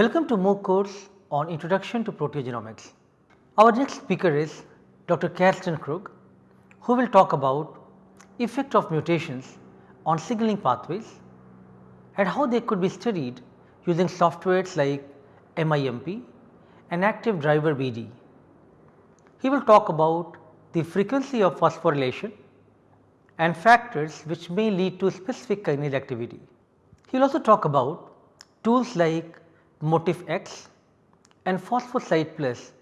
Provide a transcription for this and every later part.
Welcome to MOOC course on Introduction to Proteogenomics. Our next speaker is Dr. Karsten Krug who will talk about effect of mutations on signaling pathways and how they could be studied using softwares like MIMP and active driver BD. He will talk about the frequency of phosphorylation and factors which may lead to specific kinase activity. He will also talk about tools like Motif X and Phosphosite Plus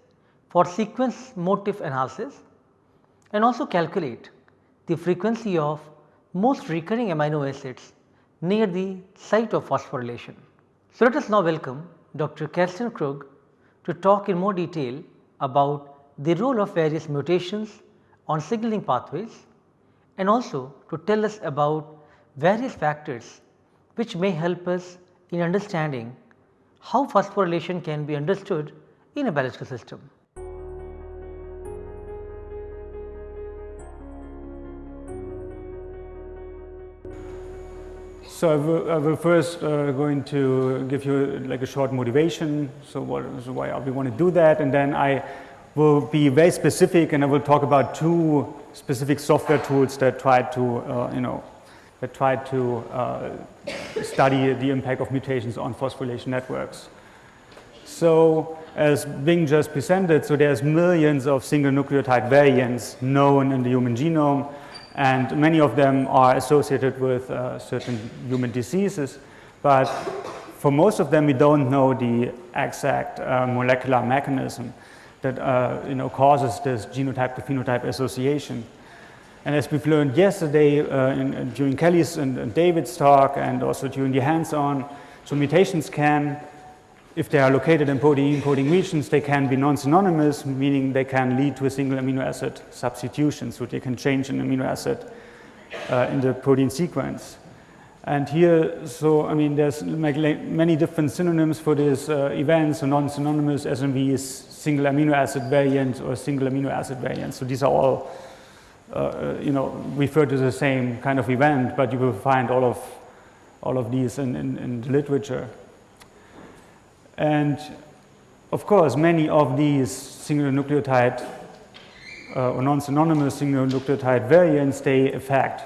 for sequence motif analysis and also calculate the frequency of most recurring amino acids near the site of phosphorylation. So, let us now welcome Dr. Karsten Krug to talk in more detail about the role of various mutations on signaling pathways and also to tell us about various factors which may help us in understanding how phosphorylation can be understood in a biological system. So I will, I will first uh, going to give you like a short motivation. So what so why we want to do that, and then I will be very specific, and I will talk about two specific software tools that try to uh, you know that try to uh, study the impact of mutations on phosphorylation networks. So as Bing just presented, so there's millions of single nucleotide variants known in the human genome and many of them are associated with uh, certain human diseases. But for most of them, we don't know the exact uh, molecular mechanism that uh, you know, causes this genotype to phenotype association. And as we've learned yesterday uh, in, during Kelly's and, and David's talk and also during the hands-on, so mutations can if they are located in protein coding regions, they can be non-synonymous, meaning they can lead to a single amino acid substitution. So they can change an amino acid uh, in the protein sequence. And here, so I mean, there's many different synonyms for these uh, events, so non-synonymous SNVs, single amino acid variant or single amino acid variant. So these are all, uh, you know, refer to the same kind of event, but you will find all of, all of these in, in, in the literature. And of course, many of these single nucleotide uh, or non-synonymous single nucleotide variants, they affect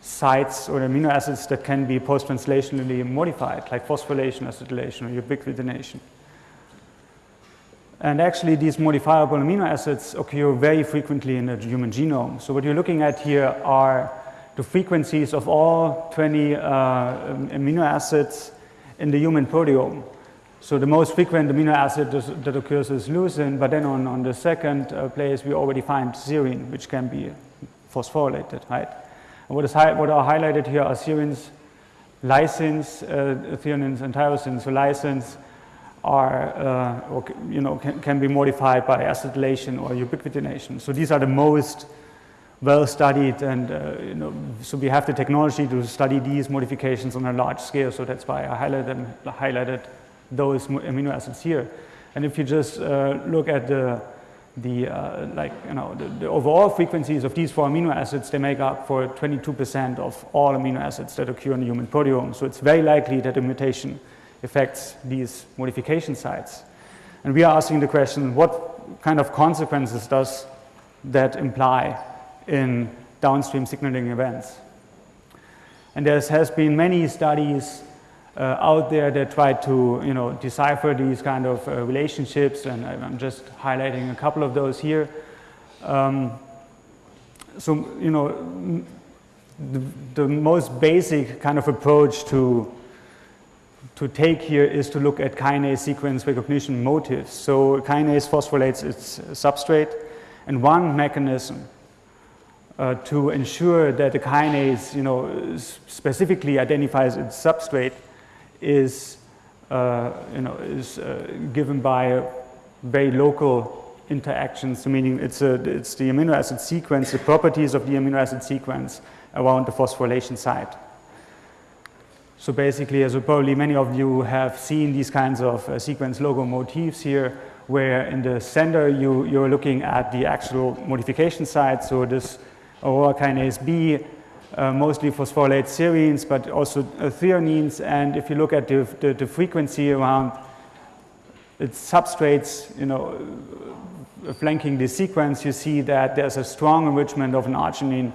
sites or amino acids that can be post-translationally modified, like phosphorylation, acetylation, or ubiquitination. And actually, these modifiable amino acids occur very frequently in the human genome. So what you're looking at here are the frequencies of all 20 uh, amino acids in the human proteome. So the most frequent amino acid that occurs is leucine, but then on, on the second uh, place we already find serine, which can be phosphorylated, right? And what, is what are highlighted here are serines, lysines, uh, and tyrosines. So lysines are, uh, or, you know, can, can, be modified by acetylation or ubiquitination. So these are the most well studied and, uh, you know, so we have the technology to study these modifications on a large scale. So that's why I highlighted, highlighted those amino acids here. And if you just uh, look at the, the uh, like, you know, the, the, overall frequencies of these four amino acids, they make up for 22% of all amino acids that occur in the human proteome. So it's very likely that a mutation affects these modification sites. And we are asking the question, what kind of consequences does that imply in downstream signaling events? And there has been many studies uh, out there that try to you know decipher these kind of uh, relationships and I'm just highlighting a couple of those here. Um, so you know the, the, most basic kind of approach to to take here is to look at kinase sequence recognition motifs. So kinase phosphorylates its substrate and one mechanism uh, to ensure that the kinase you know specifically identifies its substrate is, uh, you know, is uh, given by very local interactions, meaning it's, a, it's the amino acid sequence, the properties of the amino acid sequence around the phosphorylation site. So basically, as probably many of you have seen these kinds of uh, sequence logo motifs here, where in the center you, you're looking at the actual modification site. So this aurora kinase B uh, mostly phosphorylate serines, but also uh, threonines. And if you look at the, the, the frequency around its substrates, you know, uh, flanking the sequence, you see that there's a strong enrichment of an arginine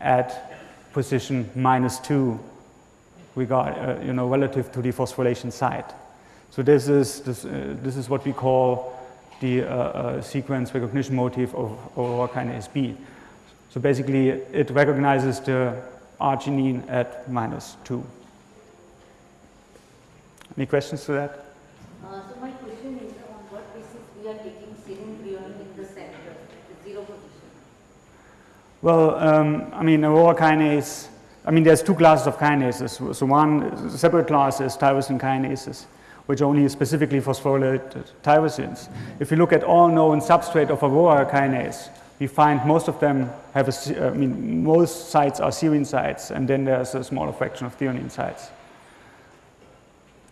at position minus two regard, uh, you know, relative to the phosphorylation site. So this is, this, uh, this is what we call the uh, uh sequence recognition motif of Aurora kinase B. So basically, it recognizes the arginine at minus 2. Any questions to that? Uh, so my question is on what basis we are taking serine threonine in the center, the zero position? Well, um, I mean, Aurora kinase, I mean, there's two classes of kinases. So one separate class is tyrosine kinases, which only specifically phosphorylate tyrosines. If you look at all known substrate of Aurora kinase, we find most of them have a, I mean, most sites are serine sites, and then there's a smaller fraction of threonine sites.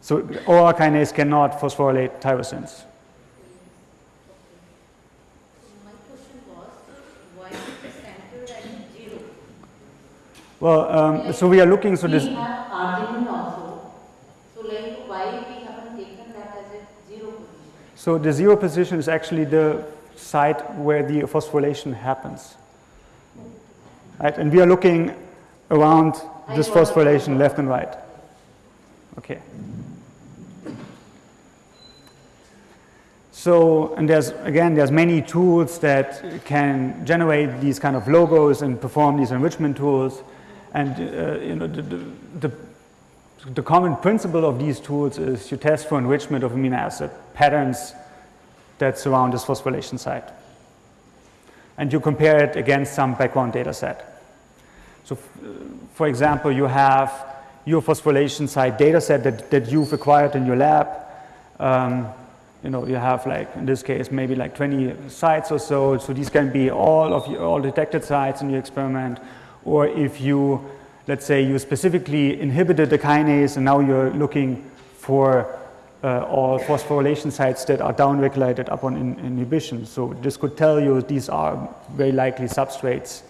So Aurora kinase cannot phosphorylate tyrosines. My question was, why is the center at zero? Well, um, so we are looking, so this, We have also, so like why we haven't taken that as a zero position? so the zero position is actually the site where the phosphorylation happens. Right, and we are looking around this phosphorylation left and right. Okay. So, and there's, again, there's many tools that can generate these kind of logos and perform these enrichment tools. And, uh, you know, the, the, the, common principle of these tools is you test for enrichment of amino acid patterns that surround this phosphorylation site. And you compare it against some background data set. So, for example, you have your phosphorylation site data set that, that you've acquired in your lab. Um, you know, you have like, in this case, maybe like 20 sites or so. So these can be all of your, all detected sites in your experiment. Or if you, let's say you specifically inhibited the kinase and now you're looking for uh, all phosphorylation sites that are downregulated upon in, inhibition. So this could tell you these are very likely substrates,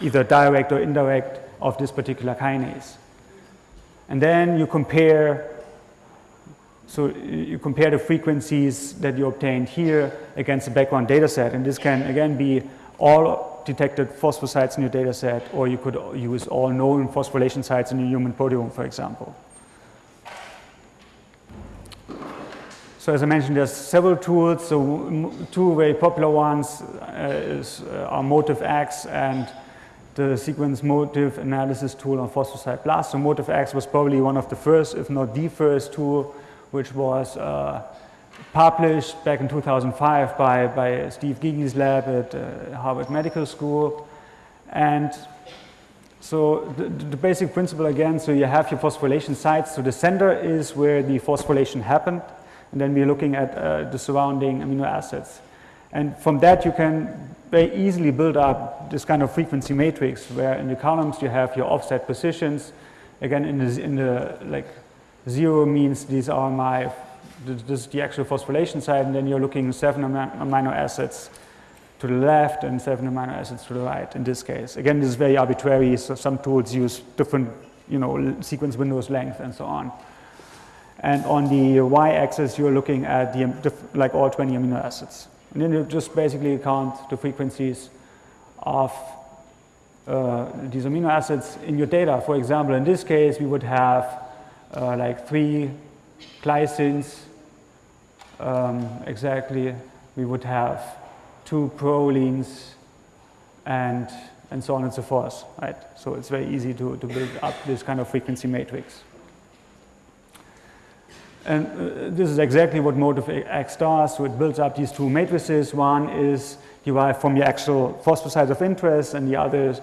either direct or indirect of this particular kinase. And then you compare so you compare the frequencies that you obtained here against the background data set. And this can again be all detected phosphosites in your data set, or you could use all known phosphorylation sites in your human proteome, for example. So as I mentioned, there's several tools. So two very popular ones uh, is, uh, are Motif X and the sequence motif analysis tool on Phosphosite Plus. So Motif X was probably one of the first, if not the first tool which was uh, published back in 2005 by, by Steve Gygi's lab at uh, Harvard Medical School. And so the, the, basic principle again, so you have your phosphorylation sites. So the center is where the phosphorylation happened. And then we're looking at uh, the surrounding amino acids. And from that you can very easily build up this kind of frequency matrix where in the columns you have your offset positions. Again, in the, in the like Zero means these are my, this is the actual phosphorylation site, and then you're looking seven amino acids to the left and seven amino acids to the right in this case. Again, this is very arbitrary, so some tools use different, you know, sequence windows length and so on. And on the y-axis, you're looking at the, like all 20 amino acids. And then you just basically count the frequencies of uh, these amino acids in your data. For example, in this case, we would have uh, like three glycines um, exactly. We would have two prolines and, and so on and so forth, right? So it's very easy to, to build up this kind of frequency matrix. And uh, this is exactly what motif X does. So it builds up these two matrices. One is derived from your actual phosphosites of interest, and the other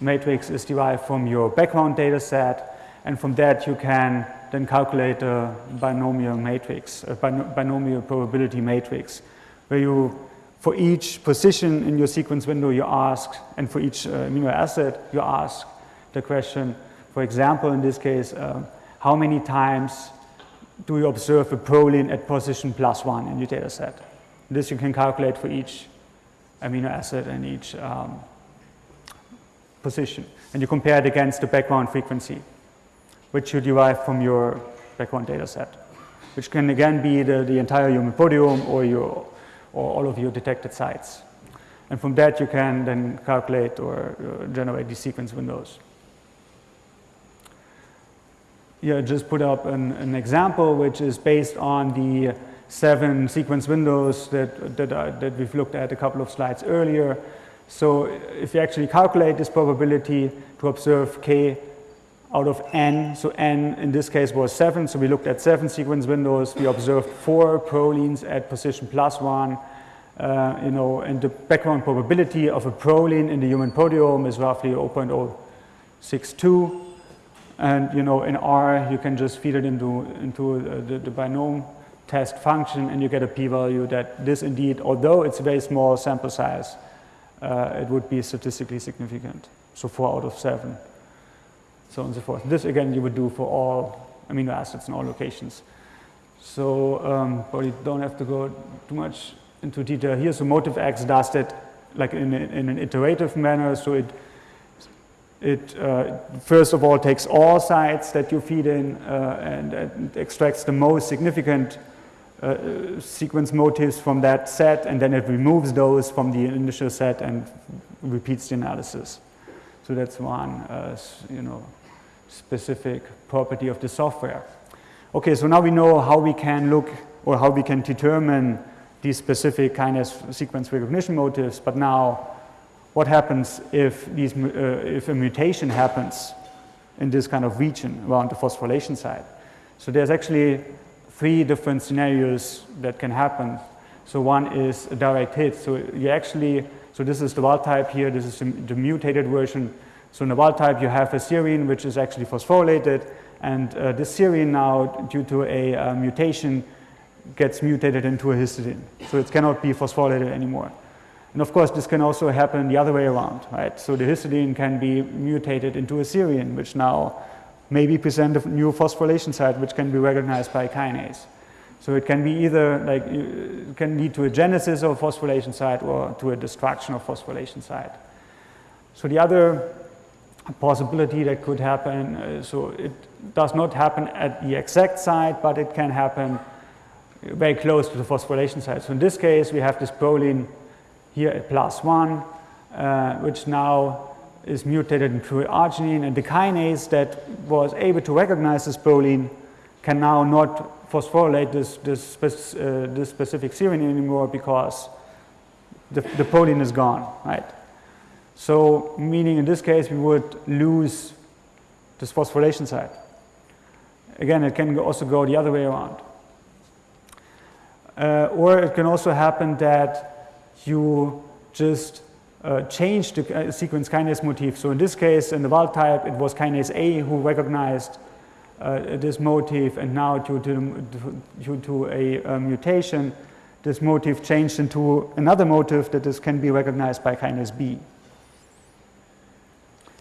matrix is derived from your background data set. And from that, you can then calculate a binomial matrix, a binomial probability matrix, where you, for each position in your sequence window, you ask, and for each uh, amino acid, you ask the question, for example, in this case, uh, how many times do you observe a proline at position plus one in your data set? This you can calculate for each amino acid and each um, position. And you compare it against the background frequency which you derive from your background data set. which can again be the, the entire human proteome or, your, or all of your detected sites. And from that, you can then calculate or uh, generate these sequence windows. Here, I just put up an, an, example which is based on the seven sequence windows that, that, uh, that we've looked at a couple of slides earlier. So if you actually calculate this probability to observe k out of n, so n in this case was 7, so we looked at 7 sequence windows, we observed 4 prolines at position plus 1, uh, you know, and the background probability of a proline in the human proteome is roughly 0.062. And you know, in R, you can just feed it into, into the, the binom test function and you get a p-value that this indeed, although it's a very small sample size, uh, it would be statistically significant. So four out of seven, so on and so forth. This again, you would do for all amino acids in all locations. So um, probably don't have to go too much into detail here. So Motif X does that like in, in an iterative manner. So it it uh, first of all takes all sites that you feed in uh, and, and, extracts the most significant uh, sequence motifs from that set and then it removes those from the initial set and repeats the analysis. So that's one uh, you know, specific property of the software. Okay, so now we know how we can look or how we can determine these specific kind of sequence recognition motifs, but now what happens if, these, uh, if a mutation happens in this kind of region around the phosphorylation site. So there's actually three different scenarios that can happen. So one is a direct hit. So you actually, so this is the wild type here, this is the mutated version. So in the wild type you have a serine which is actually phosphorylated and uh, this serine now due to a uh, mutation gets mutated into a histidine. So it cannot be phosphorylated anymore. And of course, this can also happen the other way around, right? So the histidine can be mutated into a serine, which now maybe present a new phosphorylation site, which can be recognized by kinase. So it can be either like, it can lead to a genesis of phosphorylation site or to a destruction of phosphorylation site. So the other possibility that could happen, uh, so it does not happen at the exact site, but it can happen very close to the phosphorylation site. So in this case, we have this proline here at plus 1, uh, which now is mutated into arginine, and the kinase that was able to recognize this proline can now not phosphorylate this, this, uh, this specific serine anymore because the, the proline is gone, right? So meaning in this case we would lose this phosphorylation site. Again, it can also go the other way around. Uh, or it can also happen that you just uh, change the uh, sequence kinase motif. So in this case, in the wild type, it was kinase A who recognized uh, this motif, and now due to, due to a, a, mutation, this motif changed into another motif that is, can be recognized by kinase B.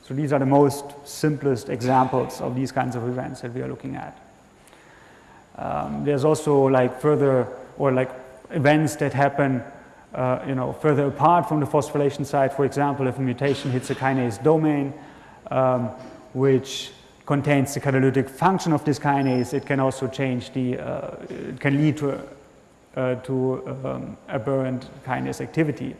So these are the most simplest examples of these kinds of events that we are looking at. Um, there's also like further or like events that happen uh, you know, further apart from the phosphorylation site. For example, if a mutation hits a kinase domain, um, which contains the catalytic function of this kinase, it can also change the, uh, it can lead to, uh, to um, aberrant kinase activity.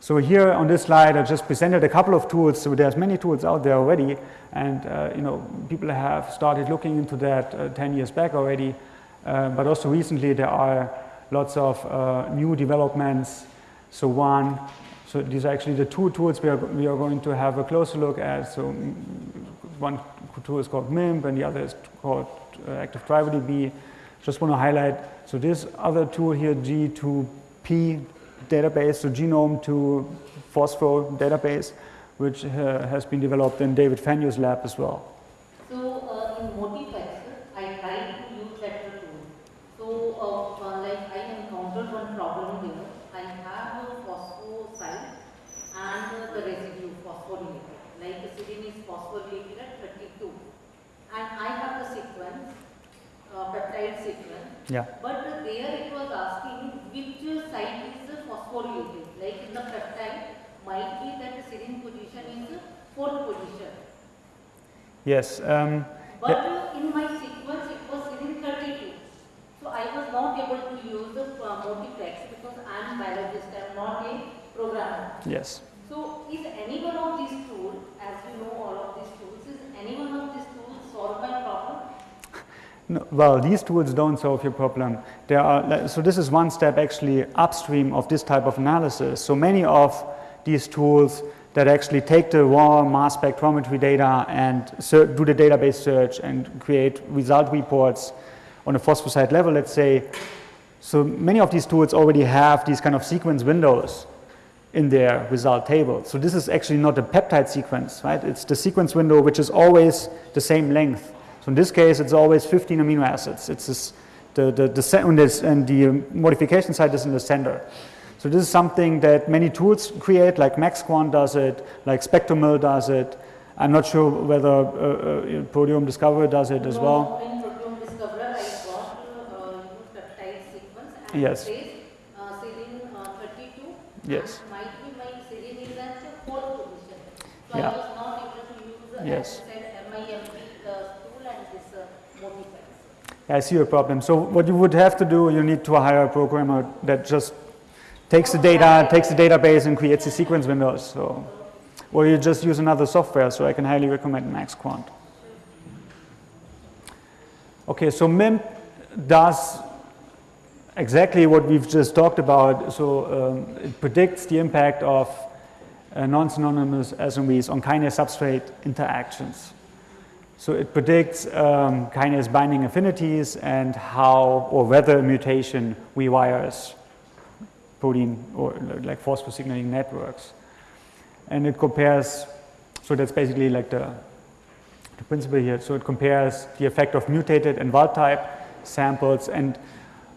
So here on this slide, I just presented a couple of tools. So there's many tools out there already, and uh, you know people have started looking into that uh, 10 years back already. Uh, but also recently there are lots of uh, new developments. So one, so these are actually the two tools we are, we are going to have a closer look at. So one tool is called MIMP and the other is called uh, Active Driver. Just want to highlight, so this other tool here, G2P database, so genome to phospho database, which uh, has been developed in David Fenyö's lab as well. Yes. Um, yeah. in my sequence, it was within 32. So I was not able to use the uh, multiplex because I am a biologist, I am not a programmer. Yes. So is any one of these tools, as you know all of these tools, is any one of these tools solve my problem? No, well, these tools don't solve your problem. There are, so this is one step actually upstream of this type of analysis. So many of these tools that actually take the raw mass spectrometry data and do the database search and create result reports on a phosphosite level, let's say. So many of these tools already have these kind of sequence windows in their result table. So this is actually not a peptide sequence, right? It's the sequence window which is always the same length. So in this case, it's always 15 amino acids. It's this, the, the, the, and the modification site is in the center. So this is something that many tools create, like MaxQuant does it, like Spectrum Mill does it. I'm not sure whether uh, uh, Proteome Discoverer does it as no, well. In Proteome Discoverer, I got uh, peptide sequence and yes. it uh, serine uh, 32. Yes. Might be my serine is at fourth position. So yeah. I was not able to use yes. MIMP tool and this modifiers. I see your problem. So what you would have to do, you need to hire a programmer that just takes the data, takes the database and creates the sequence windows. So, or you just use another software. So I can highly recommend MaxQuant. Okay, so MIMP does exactly what we've just talked about. So um, it predicts the impact of uh, non-synonymous SNVs on kinase substrate interactions. So it predicts um, kinase binding affinities and how or whether mutation rewires protein or like phosphosignaling networks. And it compares, so that's basically like the, the principle here. So it compares the effect of mutated and wild type samples and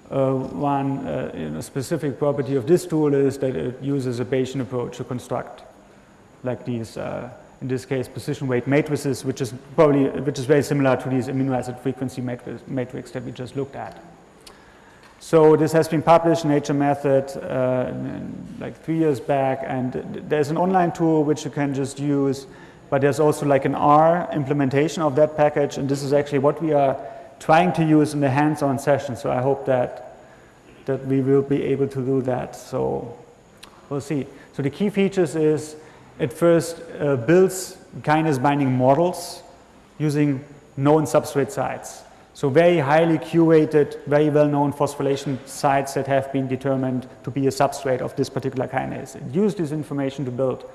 uh, one uh, you know, specific property of this tool is that it uses a Bayesian approach to construct like these, uh, in this case, position weight matrices, which is probably, which is very similar to these amino acid frequency matrix, matrix that we just looked at. So this has been published in Nature Method uh, like three years back, and there's an online tool which you can just use, but there's also like an R implementation of that package, and this is actually what we are trying to use in the hands-on session. So I hope that that we will be able to do that. So we'll see. So the key features is it first uh, builds kinase binding models using known substrate sites. So very highly curated, very well-known phosphorylation sites that have been determined to be a substrate of this particular kinase. It used this information to build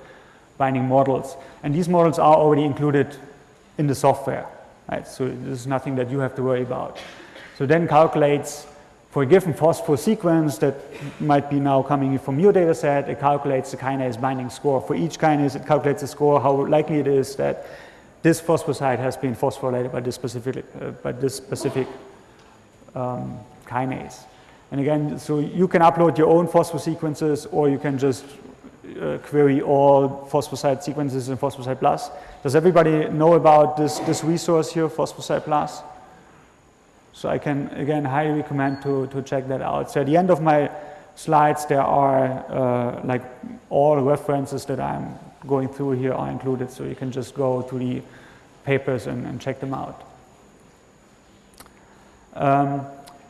binding models. And these models are already included in the software. Right? So this is nothing that you have to worry about. So then calculates for a given phosphor sequence that might be now coming from your data set, it calculates the kinase binding score. For each kinase, it calculates the score, how likely it is that this phosphosite has been phosphorylated by this specific, uh, by this specific um, kinase. And again, so you can upload your own phosphor sequences or you can just uh, query all phosphosite sequences in Phosphosite Plus. Does everybody know about this, this resource here, Phosphosite Plus? So I can, again, highly recommend to, to check that out. So at the end of my slides, there are uh, like all references that I'm going through here are included, so you can just go to the papers and, and check them out. Um,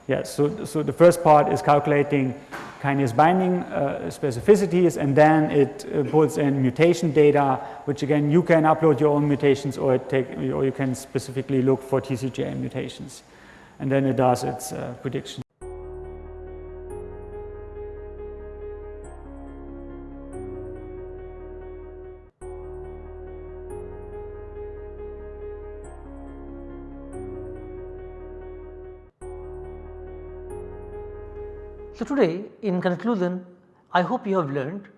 yeah, so, so the first part is calculating kinase binding uh, specificities, and then it uh, pulls in mutation data, which again you can upload your own mutations, or take, or you can specifically look for TCGA mutations, and then it does its uh, prediction. So, today in conclusion I hope you have learned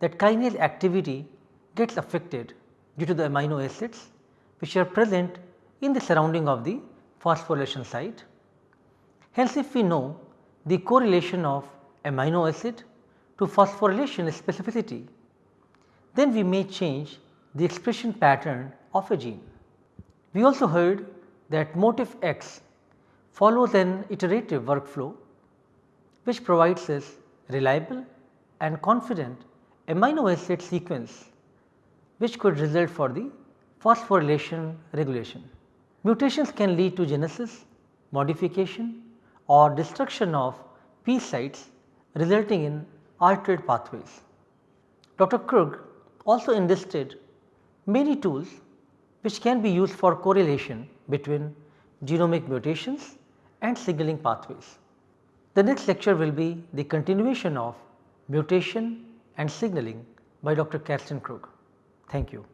that kinase activity gets affected due to the amino acids which are present in the surrounding of the phosphorylation site. Hence, if we know the correlation of amino acid to phosphorylation specificity, then we may change the expression pattern of a gene. We also heard that motif X follows an iterative workflow which provides us reliable and confident amino acid sequence which could result for the phosphorylation regulation. Mutations can lead to genesis, modification or destruction of P sites resulting in altered pathways. Dr. Krug also enlisted many tools which can be used for correlation between genomic mutations and signaling pathways. The next lecture will be the continuation of mutation and signaling by Dr. Karsten Krug. Thank you.